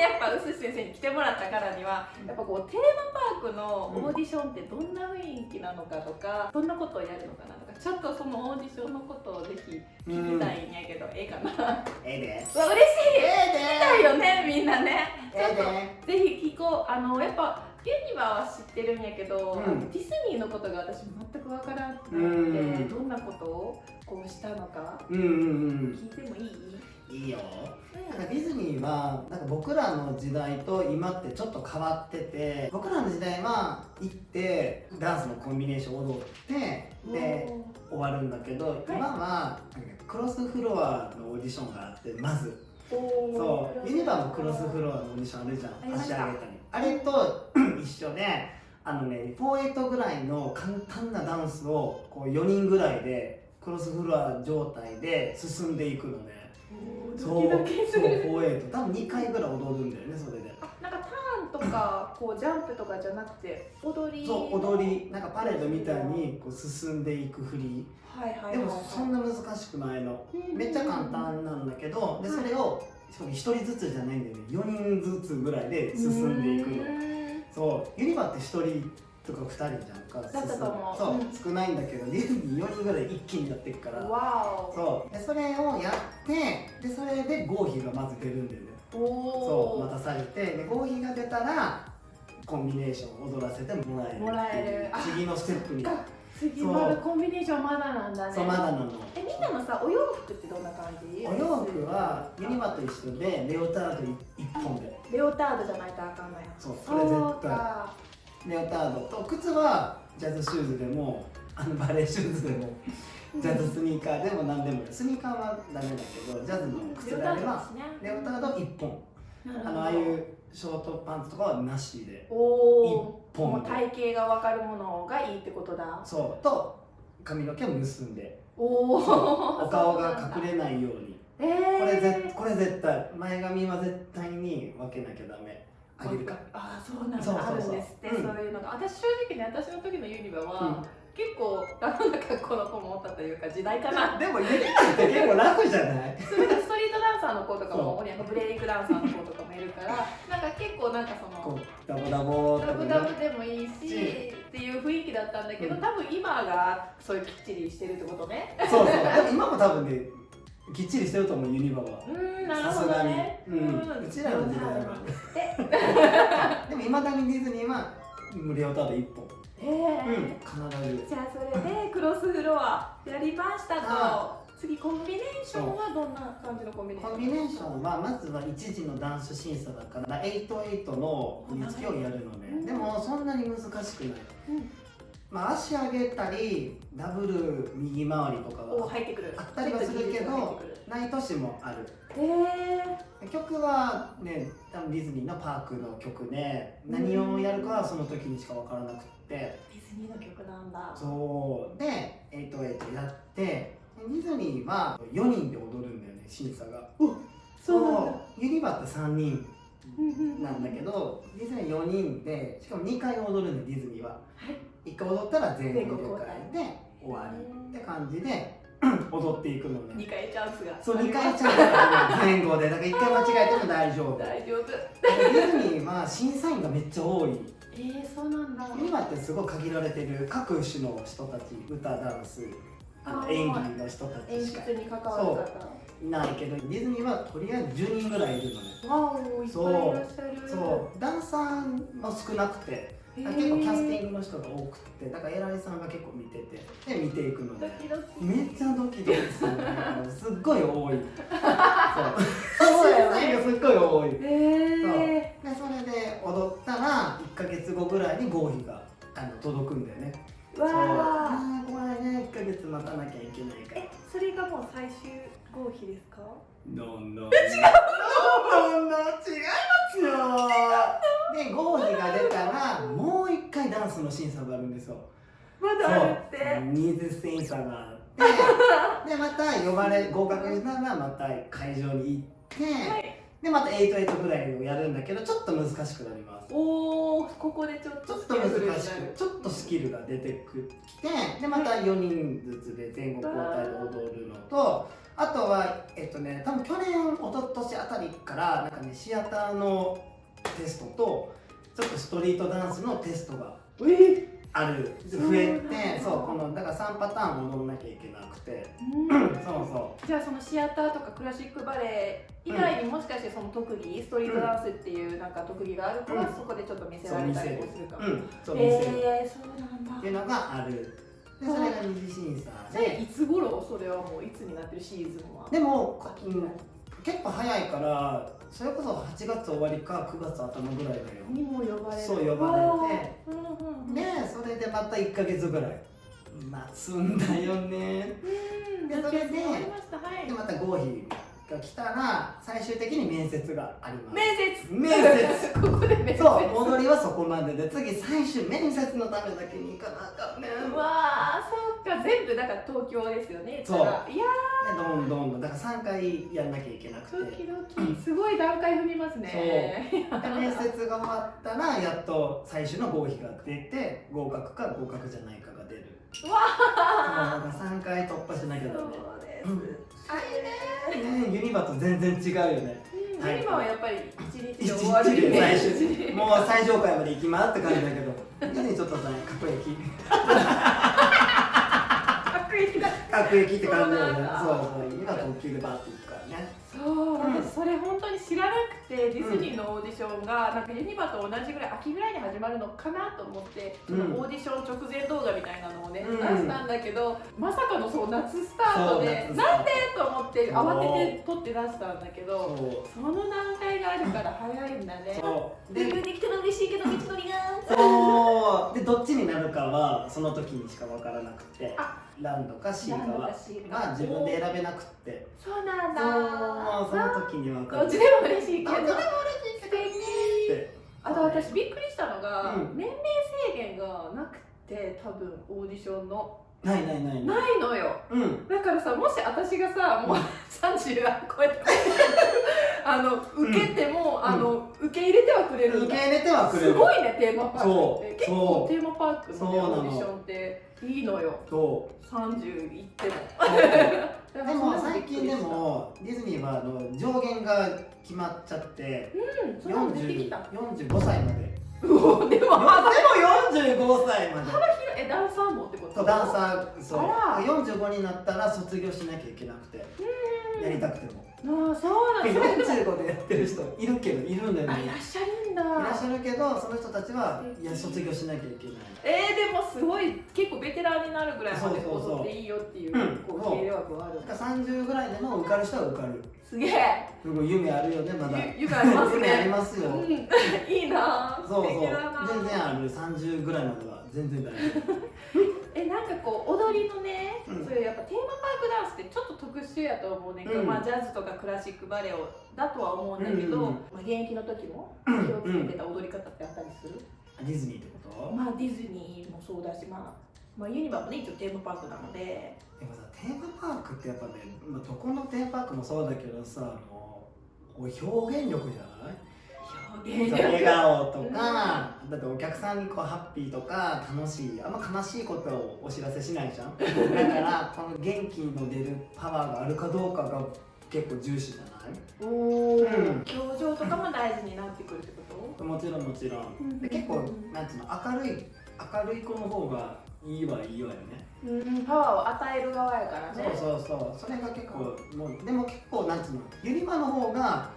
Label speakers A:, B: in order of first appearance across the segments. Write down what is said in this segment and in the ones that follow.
A: やっぱ臼先生に来てもらったからにはやっぱこうテーマパークのオーディションってどんな雰囲気なのかとか、どんなことをやるのかなとかちょっとそのオーディションのことをぜひ聞きたいんやけど、ええかな
B: ええで。
A: うわ嬉しい。
B: え
A: 聞きたいよねみんなね。ちょっと
B: え
A: ぜひ聞こう。あのやっぱユニバは知ってるんやけど、
B: うん。
A: ディズニーのことが私全く分からなくて、
B: うん。
A: どんなことをこうしたのか
B: うんうんうん。
A: 聞いてもいい、
B: いいよ。なんかディズニーはなんか僕らの時代と今ってちょっと変わってて僕らの時代は行ってダンスのコンビネーション踊ってで終わるんだけど、今はクロスフロアのオーディションがあってまず。そう。ユニバのクロスフロアのオーディションあるじゃん。足上げた。りあれと 一緒であのね48ぐらいの簡単なダンスをこう4人ぐらいでクロスフロア状態で進んでいくのねそうそう
A: る
B: 48多分2回ぐらい踊るんだよねそれで。
A: あなんかターンとかこうジャンプとかじゃなくて踊り
B: そう踊りなんかパレードみたいにこう進んでいく振り。
A: はいはいはい、
B: でもそんな難しくないの。めっちゃ簡単なんだけどでそれをしかも1人ずつじゃないんだよね。4人ずつぐらいで進んでいくの。そうユニバって1人とか2人じゃんか
A: だったと思う
B: そう、
A: うん。
B: 少ないんだけどディズニー4人ぐらい一気にやっていくから。
A: わお。
B: そう。でそれをやってでそれで合否がまず出るんだよね。
A: お
B: そう
A: お
B: 待たされてで合否が出たらコンビネーションを踊らせてもらえる
A: もらえる。あ
B: 次のステップに。
A: か。次まだコンビネーションまだなんだね。
B: そうまだなの
A: えみんなのさお洋服ってどんな感じ？
B: お洋服はユニバと一緒でレオタード1本で。
A: レオタードじゃないとあかんのや
B: そうそれ絶対。
A: か
B: レオタードと靴はジャズシューズでもあのバレーシューズでもジャズスニーカーでも何でもスニーカーはダメだけどジャズの靴であればレオタード1本。あのああいうショートパンツとかはなしで
A: おお
B: 1本
A: 体型が分かるものがいいってことだ。
B: そう。と髪の毛を結んで。
A: おお
B: お顔が隠れないように。
A: れえー、
B: これぜこれ絶対前髪は絶対に分けなきゃダメあげるか
A: ああそうなんだ。あるんですって、
B: うん。
A: そういうのが。私正直ね私の時のユニバは、
B: うん。
A: 結構楽な格好の子もおったというか時代かな。
B: でもユニバって結構楽じゃない？
A: それストリートダンサーの子とかもブレイクダンサーの子とかもいるから なんか結構なんかその
B: ダボダボ
A: ダブダブでもいいし
B: し
A: っていう雰囲気だったんだけど、
B: うん。
A: 多分今がそういうきっちりしてるってことね。
B: そうそう。今も多分ねきっちりしてると思うユニバは。
A: うーんなるほ
B: さすがに。
A: どね
B: うん。うちらの時代は
A: なんですって
B: でもいまだにディズニーはレオタード1本。
A: へえ
B: うん必ず。
A: じゃあそれでクロスフロアやりました
B: あ
A: と次コンビネーションはどんな感じのコンビネーション？
B: コンビネーションはまずは一時のダンス審査だから88の振り付けをやるのね。でもそんなに難しくない。
A: うん
B: まあ足上げたりダブル右回りとか
A: お
B: は
A: 入ってくる。
B: あったりはするけどない年もある。
A: へえ
B: 曲はね多分ディズニーのパークの曲で何をやるかはその時にしか分からなくって。
A: ディズニーの曲なんだ。
B: そう。で88やってディズニーは4人で踊るんだよね審査が。
A: そう
B: ユニバって3人なんだけどディズニー4人でしかも2回踊るんだよディズニーは。
A: はい
B: 1回踊ったら全
A: 全
B: 国公
A: 開。
B: 開で終わりって感じで踊っていくのね。
A: 二回チャンスが。
B: そう2回ちゃんと前後で。だから1回間違えても大丈夫。デ
A: 大丈夫。
B: ィズニーは審査員がめっちゃ多い。
A: えー、そうなんだ。
B: ユニバってすごい限られてる各種の人たち歌ダンス演技の人た
A: 演
B: ちしか。
A: 出に関わる方
B: いないけどディズニーはとりあえず10人ぐらいいるのね。
A: わおいっぱいいらっしゃる。
B: そうダンサーも少なくて結構キャスティングの人が多くてだから偉いさんが結構見ててで見ていくの。でめっちゃドキドキするねすっごい多い。そう。
A: そうだよね。
B: すっごい多い。
A: へえ
B: でそれで踊ったら1か月後ぐらいに合否があの届くんだよね
A: もう最終合否ですか？
B: どんどん違うどんどん違いますよ。で合否が出たらもう一回ダンスの審査があるんですよ。
A: まだあるって。
B: ニーズ審査があって。でまた呼ばれ合格したらまた会場に行って、
A: はい
B: でまた88ぐらいをやるんだけどちょっと難しくなります。
A: おおここでちょっと
B: ちょっと難しくちょっとスキルが出てきてでまた4人ずつで前後交代で踊るのとあとはえっとね多分去年一昨年あたりからなんかねシアターのテストとちょっとストリートダンスのテストが
A: え
B: ある増えてそうこのだから3パターン踊らなきゃいけなくて。
A: うん。
B: そうそ
A: じゃあそのシアターとかクラシックバレエ以外にもしかしてその特技、ストリートダンスっていうなんか特技がある子は
B: うん。
A: そこでちょっと見せられたりもするかも、
B: ううんそう見せる。
A: えー、そうなんだ
B: っていうのがある。でそれが二次審査
A: それ
B: で
A: いつ頃？それはもういつになってるシーズンは？
B: でも結構早いからそれこそ8月終わりか9月頭ぐらいだよ。
A: にも呼ばれる。
B: そう呼ばれて。
A: うんうんうん。
B: でそれでまた1か月ぐらい。待つんだよね。
A: うん
B: でそれで
A: まはい。
B: でまた合否が来たら最終的に面接があります。
A: 面接。
B: 面接。
A: ここで面接。
B: そう戻りはそこまでで次最終面接のためだけに行かなあかんねん。
A: うわーそっか。全部だから東京ですよね。
B: そう。
A: いや
B: でどんどんどんだから3回やんなきゃいけなくて。
A: ードキドキ。すごい段階踏みますね。
B: で面接が終わったらやっと最終の合否が出て合格か合格じゃないかが出る。
A: うわ
B: だから3回突破しなきゃダメ
A: そうです、
B: うん
A: あいいね。
B: ねユニバと全然違うよね。
A: うん
B: はい
A: 今はやっぱり一日
B: 一
A: で終わる
B: 日で最もう最上階まで行きますって感じだけど以前ちょっとさ各駅
A: 悪意だ。
B: 各駅って感じだよね。
A: そう
B: そうそう今特急でバッて行くからね
A: そう、
B: うん。
A: 私それ本当に知らなくてディズニーのオーディションがなんかユニバと同じぐらい秋ぐらいに始まるのかなと思って、そのオーディション直前動画みたいなのをね、
B: うん。
A: 出したんだけどまさかのそう夏スタートでなんでと思って慌てて撮って出したんだけど
B: そ
A: その段階があるから早いんだね。で
B: で
A: できたら嬉しいけど道のりが
B: そう。でどっちになるかはその時にしか分からなくて。
A: あ
B: ランドかシー
A: ランドか
B: かは
A: か。
B: が自分で選べなくって。
A: そうなんだ。
B: そうその時に分かる
A: どっちでも嬉しいけど。
B: どっちでも
A: 素敵
B: って
A: あと私びっくりしたのが、
B: うん。
A: 年齢制限がなくて多分オーディションの。
B: ないないないない。
A: ないのよ。
B: うん。
A: だからさもし私がさもう30が超えて あの受けても、あの受け入れてはくれる
B: 受け入れてはくれる
A: すごいねテーマパークって。
B: そう。
A: 結構テーマパークの。オーディションっていいのよ。
B: そう。
A: 30いっても
B: でも最近でもディズニーはあの上限が決まっちゃって
A: うんそれも出てきた。
B: 45歳まで。
A: でも
B: でも45歳まで。
A: えダンサーもってこと？
B: そうダンサーそう。
A: あら。
B: 45になったら卒業しなきゃいけなくて。やりたくても。
A: ああそうなんだ。
B: 45でやってる人いるけどいるんだよね
A: あいらっしゃるんだ。
B: いらっしゃるけどその人たちはいや卒業しなきゃいけない。
A: えー、でもすごい結構ベテランになるぐらいまで踊っていいよっていう
B: うん
A: こう受け入れ枠がある。
B: だから30ぐらいでも受かる人は受かる。
A: すげえ。
B: 夢あるよねまだ。
A: ゆ夢あります
B: 夢あり
A: ね
B: ますよ、
A: うん。いいな
B: そうそう。全然ある。30ぐらいまでは全然大丈
A: えなんかこう踊りのね、
B: うん。
A: そういうやっぱテーマパークダンスってちょっと特殊やと思うねんけど、
B: うん。
A: まあジャズとかクラシックバレエをだとは思うんだけど、
B: うんうん
A: まあ、現役の時も気
B: うん。
A: をつけてた踊り方ってあったりする、
B: 夫ディズニーってこと？
A: まあディズニーもそうだしまあまあ、ユニバもね一応テーマパークなので。
B: でもさテーマパークってやっぱね、まあ、どこのテーマパークもそうだけどさあのこう表現力じゃない笑顔とか、だってお客さんにこうハッピーとか楽しいあんま悲しいことをお知らせしないじゃん。だからこの元気の出るパワーがあるかどうかが結構重視じゃない？
A: お
B: うん。
A: 表情とかも大事になってくるってこと？
B: もちろんもちろ
A: うん。
B: 結構なんていうの明るい明るい子の方がいいはいいわよね。
A: うんパワーを与える側やからね。
B: そうそうそう。それが結構もうでも結構なんつうのユニバの方が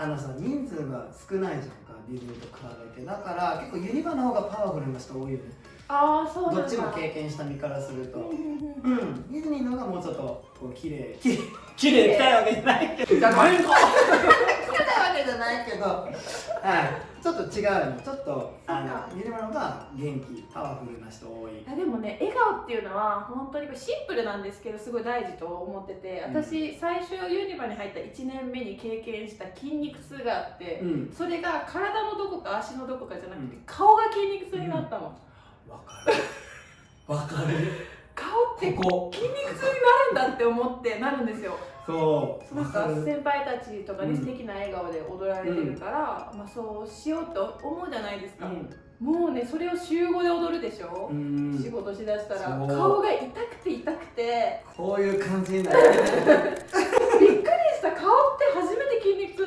B: あのさ人数が少ないじゃんかディズニーと比べて。だから結構ユニバの方がパワフルな人多いよね。
A: ああそうなんだ。
B: どっちも経験した身からすると。
A: うん
B: ディズニーの方がもうちょっとこう綺麗 綺麗綺麗いわけじゃないけど。
A: じゃがいも。
B: 汚いわけじゃないけど。はいちょっと違うの。ちょっとあのユニバの方が元気パワフルな人多い。
A: いやでもね笑顔っていうのは本当にシンプルなんですけどすごい大事と思ってて私最初ユニバに入った1年目に経験した筋肉痛があって
B: うん。
A: それが体のどこか足のどこかじゃなくて
B: うん。
A: 顔が筋肉痛になったの
B: わかる。わかる。
A: 顔って
B: ここ。
A: 筋肉痛になるんだって思ってなるんですよ。
B: そう。
A: なんか先輩たちとかに
B: うん
A: 素敵な笑顔で踊られてるから、まあ、そうしようと思うじゃないですか、
B: うん。
A: もうねそれを週5で踊るでしょ、
B: うん。
A: 仕事しだしたら顔が痛くて痛くて。
B: こういう感じになる。
A: びっくりした。顔って初め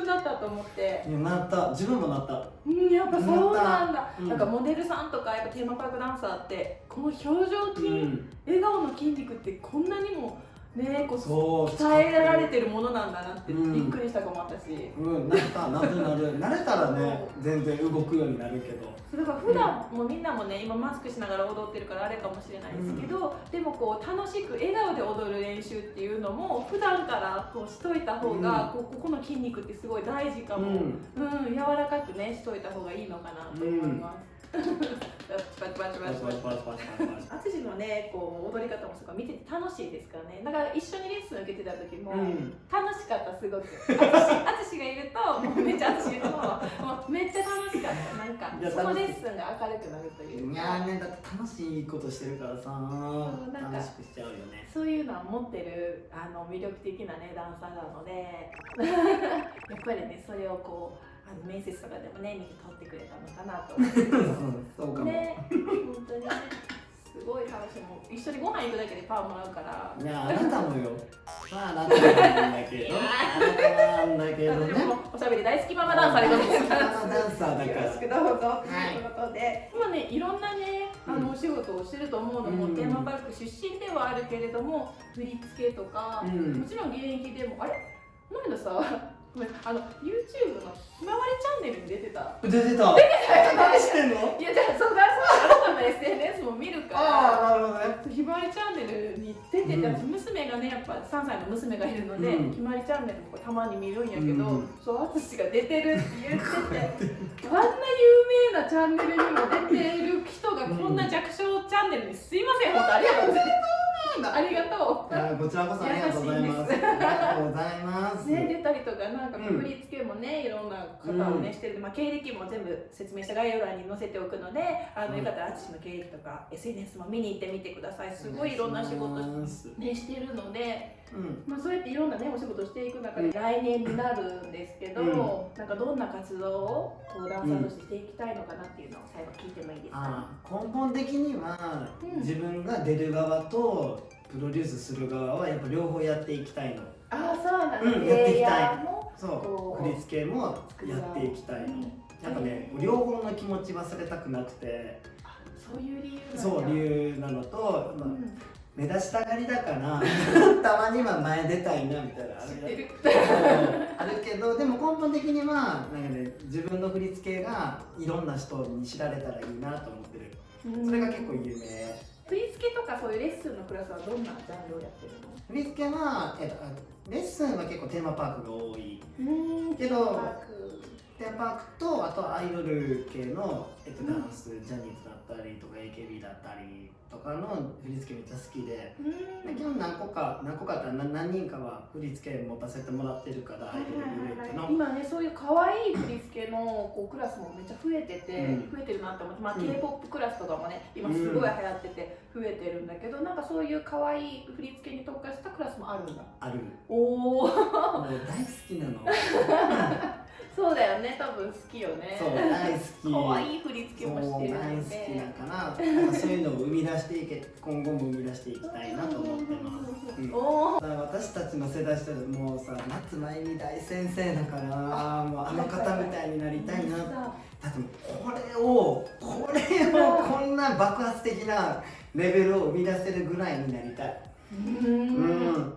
A: て筋肉痛になったと思って。
B: いやなった。自分もなった。
A: うんやっぱそうなんだ、
B: うん
A: なんかモデルさんとかやっぱテーマパークダンサーってこの表情筋、
B: うん。
A: 笑顔の筋肉ってこんなにもねこう
B: そう
A: 鍛えられてるものなんだなって
B: うん。
A: びっくりしたかも私、
B: うんなったなるなる。慣れたらね全然動くようになるけど。
A: だから普段もみんなもね今マスクしながら踊ってるからあれかもしれないですけど、でもこう楽しく笑顔で踊る練習っていうのも普段からこうしといた方が、こうここの筋肉ってすごい大事かも、
B: うん。
A: うん、柔らかくねしといた方がいいのかなと思います。パチパチパチパチパチパチ。淳のねこう踊り方もすごい見てて楽しいですからね。だから一緒にレッスン受けてた時も、楽しかったすごく。淳がいるとめっちゃ淳いるともうめっちゃ楽しかったなんかそのレッスンが明るくなるという
B: いやねだって楽しいことしてるからさ
A: なんか
B: 楽しくしちゃうよね
A: そういうのは持ってるあの魅力的なねダンサーなのでやっぱりねそれをこうあの面接とかでもね見て取ってくれたのかなと思って。
B: そうかも、
A: ね本当に。ねすごい楽しいもう一緒にご飯行くだけでパンもらうから。
B: いやあなたもよ。まああなたなんだけど。あなたなんだけどね。
A: おしゃべり大好きママダンサーでございます
B: ママダンサーだから。
A: よろしくどうぞ、
B: はい。
A: ということで。今ねいろんなねあのお仕事をしてると思うのも、
B: うん。
A: テーマパーク出身ではあるけれども振り付けとか、
B: うん。
A: もちろん現役でもあれ？この間さごめんあの YouTube のひまわりチャンネルに出てた。
B: 出てた。何してんの
A: いやじゃあそうだそうあなたの SNS も見るから。
B: ああなるほどね。
A: ひまわりチャンネルに出てて、
B: うん。
A: 私娘がねやっぱ3歳の娘がいるので、
B: うん。
A: ひまわりチャンネルもたまに見るんやけど、
B: うん。
A: そう淳が出てるって言っててあんな有名なチャンネルにも出てる人がこんな弱小チャンネルにすいません本当ありがとうございますありがと
B: いやこちらこそありがとうございます。ありがとうございます。
A: うね出たりとかなんか
B: うん
A: 振り付けもねいろんな方をね、
B: うん
A: してる。まあ経歴も全部説明した概要欄に載せておくのであの、
B: うん。
A: よかったら淳の経歴とか SNS も見に行ってみてください。すごいいろんな仕事ね、してるので、
B: うん。
A: まあ、そうやっていろんなねお仕事していく中で来年になるんですけど、
B: うん。
A: なんかどんな活動をこうダンサーとしてしていきたいのかなっていうのを最後聞いてもいいですか、
B: あ根本的には、
A: うん。
B: 自分が出る側とプロデュースする側はやっぱ両方やっていきたいの。
A: ああそうなんだ、
B: うんやっていきたいそ
A: こう
B: う振り付けもやっていきたいの。やっぱね両方の気持ち忘れたくなくて。
A: あそういう理由
B: そう理由なのと、まあ
A: うん。
B: 目立ちたがりだから たまには前出たいなみたいなあ
A: る
B: あるけどでも根本的にはなんか、ね、自分の振り付けがいろんな人に知られたらいいなと思ってる。それが結構有名
A: 振り付けとかそういうレッスンのクラスはどんなジャンルをやってるの
B: 振り付けは、えっと、レッスンは結構テーマパークが多い。
A: うん。
B: けどテーマパークとあとはアイドル系の、えっと、ダンス、ジャニーズだったりとか AKB だったりとかの振り付けめっちゃ好きで。
A: うん。
B: で基本何個か何個かって何何人かは振り付け持たせてもらってるからアイドルグループの。
A: 今ねそういう可愛い振り付けのこうクラスもめっちゃ増えてて、
B: うん。
A: 増えてるなって思って、まあ
B: うん。
A: K-POP クラスとかもね今すごい流行ってて増えてるんだけど、なんかそういう可愛い振り付けに特化したクラスもあるんだ。
B: ある。
A: おお
B: 大好きなの
A: そうだよね多分好きよね。
B: そう大好き。
A: 可愛い振り付けもしてる
B: 大好きだからそういうのを生み出していけ今後も生み出していきたいなと思ってます、うん。私たちの世代してもうさ夏まゆみ大先生だから もうあの方みたいになりたいな。だってこれをこれをこんな爆発的なレベルを生み出せるぐらいになりたい。
A: うん。
B: うん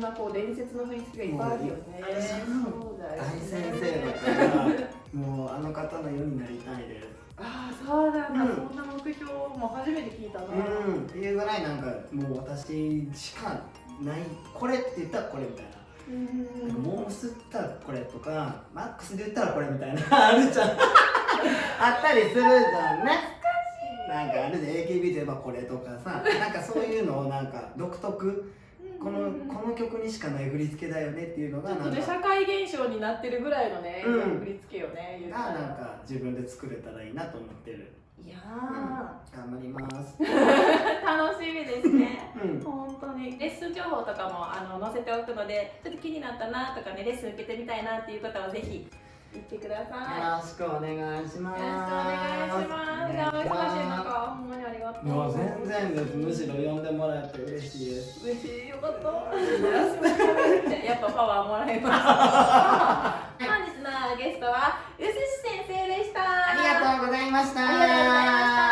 A: んなこう伝説の振り付けがいっぱいあるよねそうだよ
B: 大先生だ。からもうあの方のようになりたいです
A: ああそうなんだ、
B: うん
A: そんな目標も初めて聞いたな、
B: うんっていうぐらいなんかもう私しかない。これって言ったらこれみたいな
A: うん
B: なんかモースったらこれとかマックスで言ったらこれみたいな。あるじゃん。あったりするじゃん。ねなんかあるで AKB といえばこれとかさ。なんかそういうのをなんか独特。このこの曲にしかない振り付けだよねっていうの
A: ちょっとね社会現象になってるぐらいのね、
B: うん。
A: 振り付けよね
B: がなん
A: ら
B: か自分で作れたらいいなと思ってる。
A: いや
B: 頑張ります。
A: ー 楽しみですね。
B: うん。
A: 本当に。ねレッスン情報とかもあの載せておくのでちょっと気になったなとかねレッスン受けてみたいなっていう方はぜひ行ってください
B: よろしくお願いします。
A: よろしくお願いします。じゃあお忙しい中ほんまにありがとう
B: もう全然です。むしろ呼んでもらえて嬉しいです。
A: 嬉しいよかったやっぱパワーもらいました本日のゲストはうす。し先生でしたありが
B: とうございましたありがとうござ
A: いました